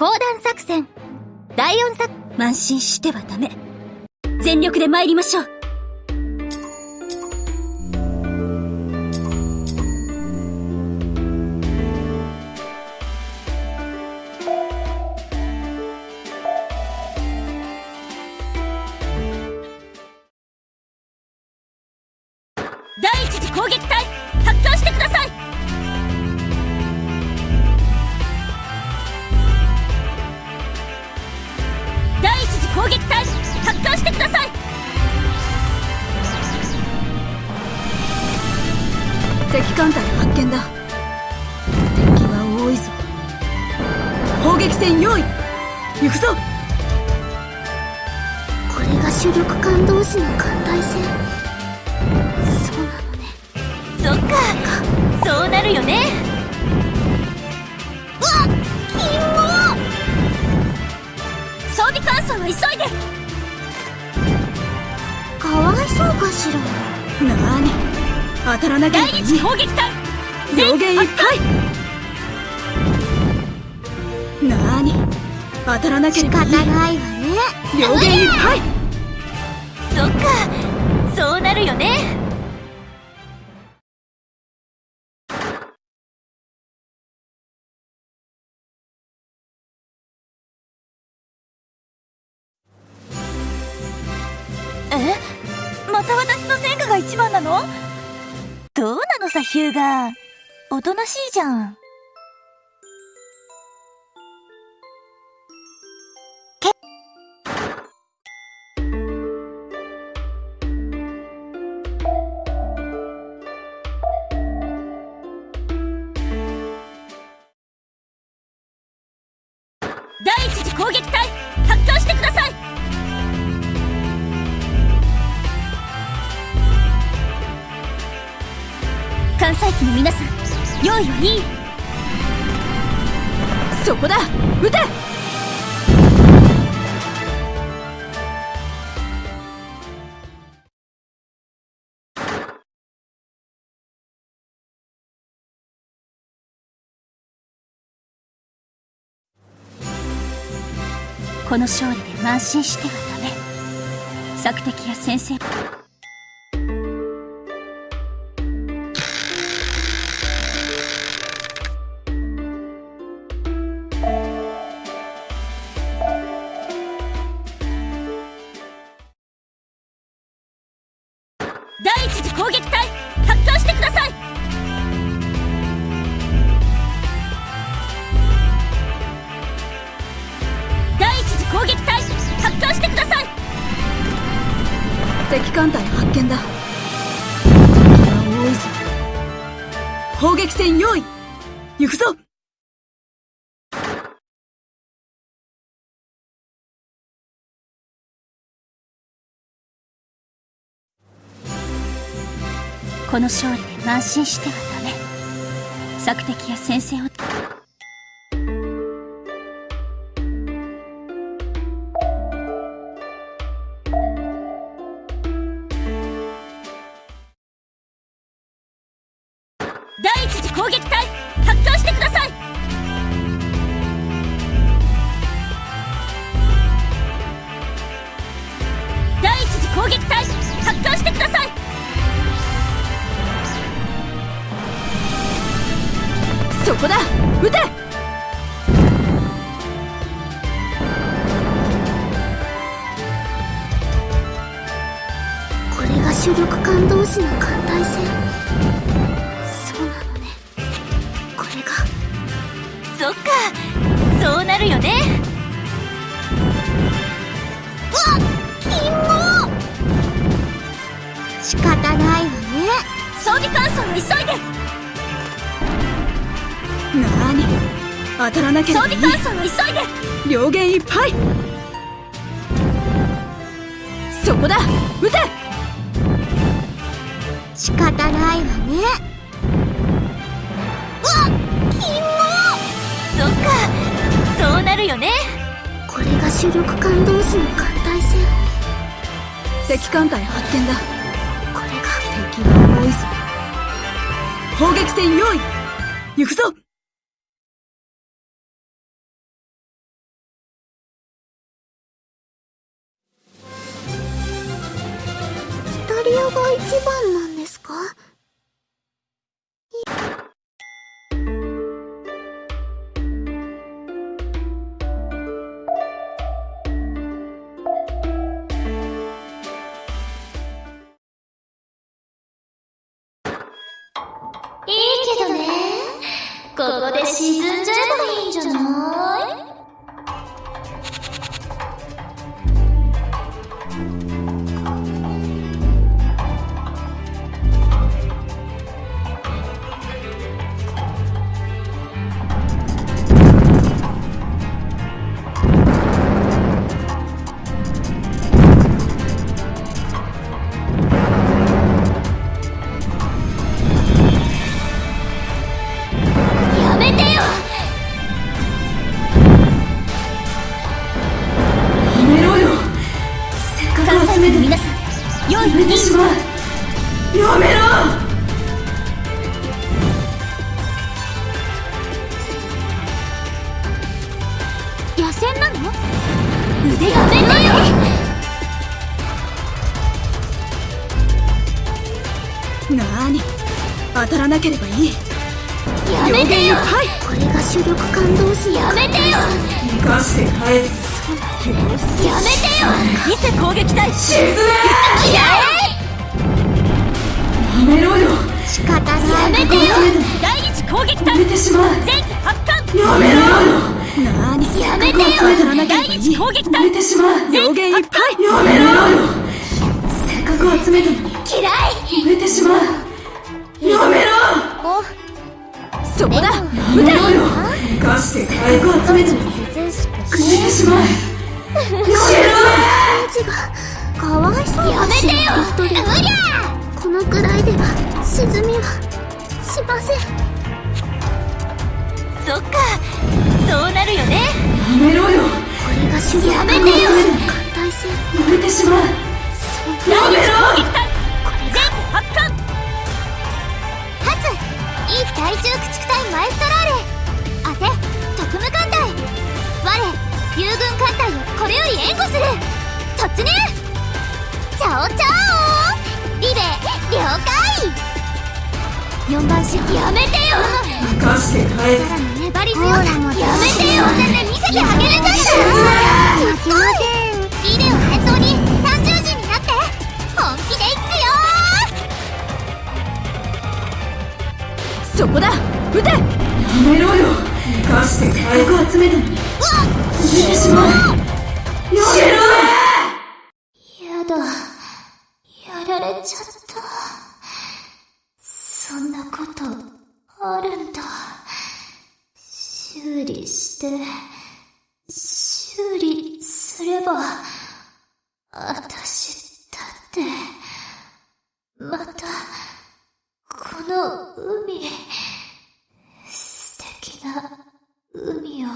講談作戦。第4作。慢心してはダメ。全力で参りましょう。第一次攻撃隊発狂してください。攻撃隊発狂してください。敵艦隊発見だ。敵は多いぞ。砲撃戦用意。行くぞ。これが主力艦同士の艦隊戦。そうなのね。そっか。そうなるよね。うわっキモ装備換装は急いで。かわいそうかしら。なーに当たらなきゃ第一攻撃隊。いっぱい。なーに当たらなければいい。仕方ないわね。いっぱい。そっか。そうなるよねの？どうなのさヒューガおとなしいじゃん。関西機の皆さん用意はいい。そこだ。撃て。この勝利で慢心してはダメ。索敵や先生。敵艦隊発見だ。敵は多いぞ砲撃戦用意。行くぞ。この勝利で慢心してはダメ。索敵や先制を撃隊発艦してください。こだ。撃て。これが主力艦同士のか急いで。なーに当たらなければいい。装備換装は急いで。両弦いっぱい。そこだ。撃て。仕方ないわね。うわっキモ。そっか。そうなるよね。これが主力艦同士の艦隊戦。敵艦隊発見だ。これが敵は砲撃戦用意行くぞ当たらなければいい。やめてよ。はい。これが主力感動士のやめてよ。生かして返すやめて。よ見せ攻撃隊。沈め嫌やめろよ。仕方ない。やめてよ。第一攻撃隊。やめてしまう。前期発艦。やめろよ。なーに。やめてよ第い一攻撃隊。やめてしまう。全上限いっいやめろよ。せっかく集めたのに。嫌いやめてしまうそこだ。や撃てろよ生かして返す集めたのに涼しくやめてしまうやめろ感じがかわいそうやめてよ一人うりゃこのくらいでは沈みはしませんそっかそうなるよねやめろ。よこれが主力やめてよ艦隊戦やめてしまうやめろ攻撃隊前期発艦発。いい対重駆逐隊マエストラーレ。当て特務艦隊。我友軍艦隊をこれより援護する。突入。チャオチャオリベ了解。4番やめてよ。生かして返す粘り強さやめてよ。見せてあげるんだすっごいリレをそこだ。撃て。やめろよ。生かして返す。集めた。のにやめてしまうやめろやだ。やられちゃった。そんなことあるんだ。修理して。修理すればあたしだってまたこの海素敵な海を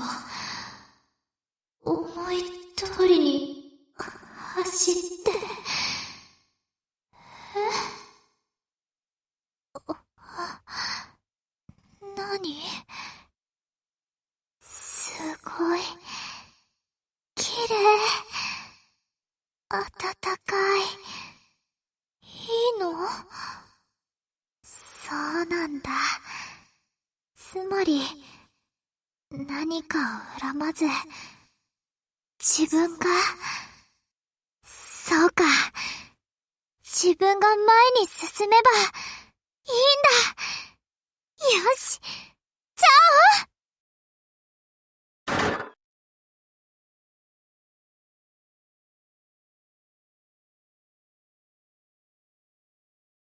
思い通りに走って。え何すごい。綺麗。暖かい。いいの？そうなんだ。つまり、何かを恨まず、自分が、そうか。自分が前に進めば、いいんだ。よし。じゃ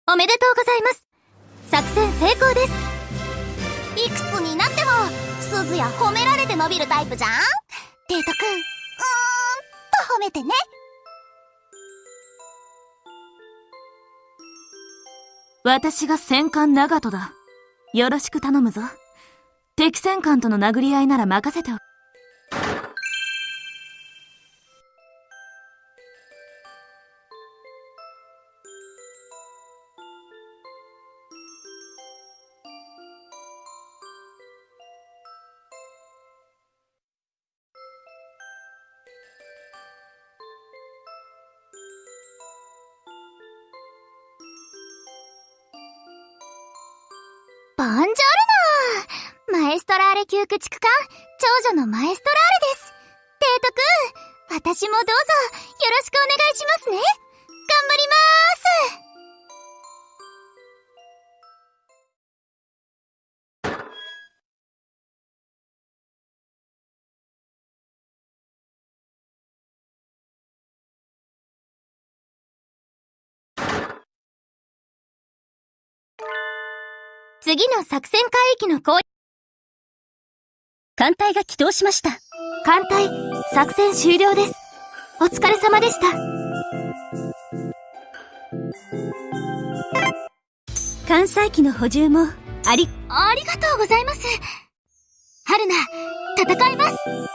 あおめでとうございます。作戦成功です。いくつになっても、鈴や褒められて伸びるタイプじゃんデートくん、うーんと褒めてね。私が戦艦長門だ。よろしく頼むぞ。敵戦艦との殴り合いなら任せておく。ボンジョルノマエストラーレ級駆逐艦、長女のマエストラーレです。デートくん、私もどうぞ、よろしくお願いしますね。次の作戦海域の攻艦隊が起動しました。艦隊、作戦終了です。お疲れ様でした。艦載機の補充も、あり、ありがとうございます。春菜、戦います。